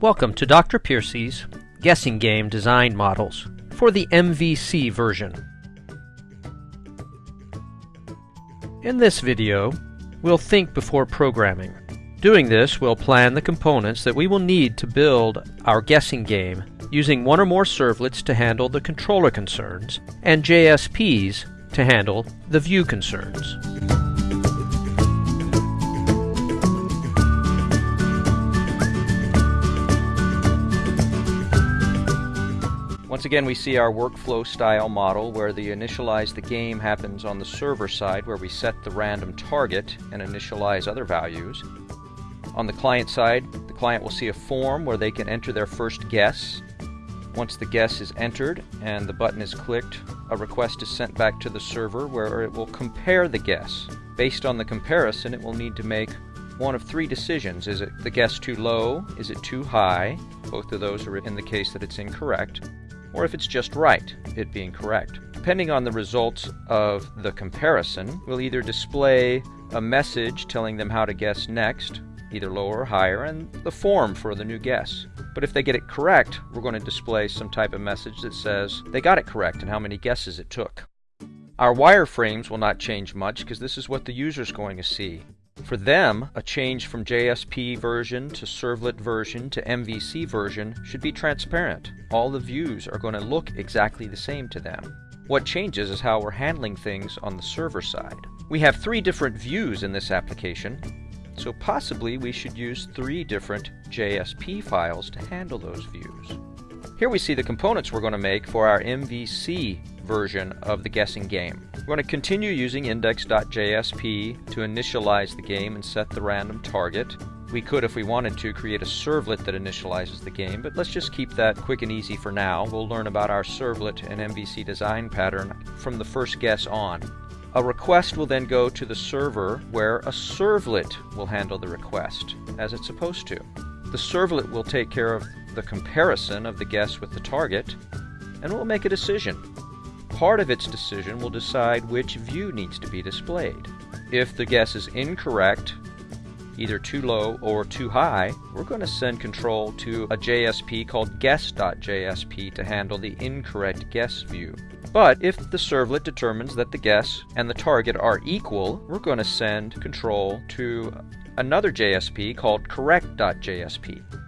Welcome to Dr. Piercy's Guessing Game Design Models for the MVC version. In this video, we'll think before programming. Doing this, we'll plan the components that we will need to build our guessing game using one or more servlets to handle the controller concerns and JSPs to handle the view concerns. Once again, we see our workflow style model where the initialize the game happens on the server side where we set the random target and initialize other values. On the client side, the client will see a form where they can enter their first guess. Once the guess is entered and the button is clicked, a request is sent back to the server where it will compare the guess. Based on the comparison, it will need to make one of three decisions. Is it the guess too low? Is it too high? Both of those are in the case that it's incorrect or if it's just right, it being correct. Depending on the results of the comparison, we'll either display a message telling them how to guess next, either lower or higher, and the form for the new guess. But if they get it correct, we're going to display some type of message that says they got it correct and how many guesses it took. Our wireframes will not change much because this is what the user is going to see. For them, a change from JSP version to servlet version to MVC version should be transparent. All the views are going to look exactly the same to them. What changes is how we're handling things on the server side. We have three different views in this application, so possibly we should use three different JSP files to handle those views. Here we see the components we're going to make for our MVC version of the guessing game. We're going to continue using index.jsp to initialize the game and set the random target. We could, if we wanted to, create a servlet that initializes the game, but let's just keep that quick and easy for now. We'll learn about our servlet and MVC design pattern from the first guess on. A request will then go to the server where a servlet will handle the request, as it's supposed to. The servlet will take care of the comparison of the guess with the target, and will make a decision part of its decision will decide which view needs to be displayed. If the guess is incorrect, either too low or too high, we're going to send control to a JSP called guess.jsp to handle the incorrect guess view. But if the servlet determines that the guess and the target are equal, we're going to send control to another JSP called correct.jsp.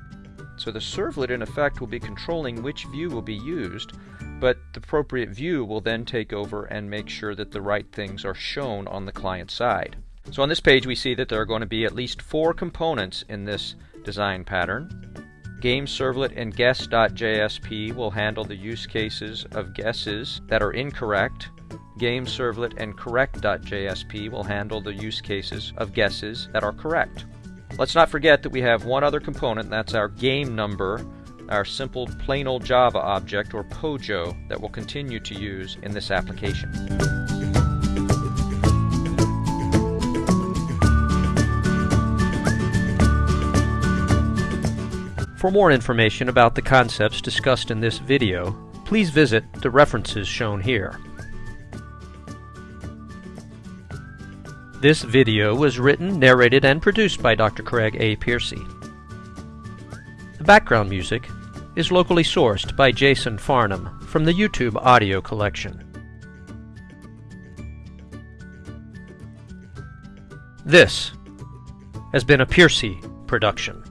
So the servlet in effect will be controlling which view will be used but the appropriate view will then take over and make sure that the right things are shown on the client side. So on this page we see that there are going to be at least four components in this design pattern. Game servlet and guess.jsp will handle the use cases of guesses that are incorrect. Game servlet and correct.jsp will handle the use cases of guesses that are correct. Let's not forget that we have one other component, and that's our game number, our simple plain old Java object, or POJO, that we'll continue to use in this application. For more information about the concepts discussed in this video, please visit the references shown here. This video was written, narrated, and produced by Dr. Craig A. Piercy. The background music is locally sourced by Jason Farnham from the YouTube audio collection. This has been a Piercy production.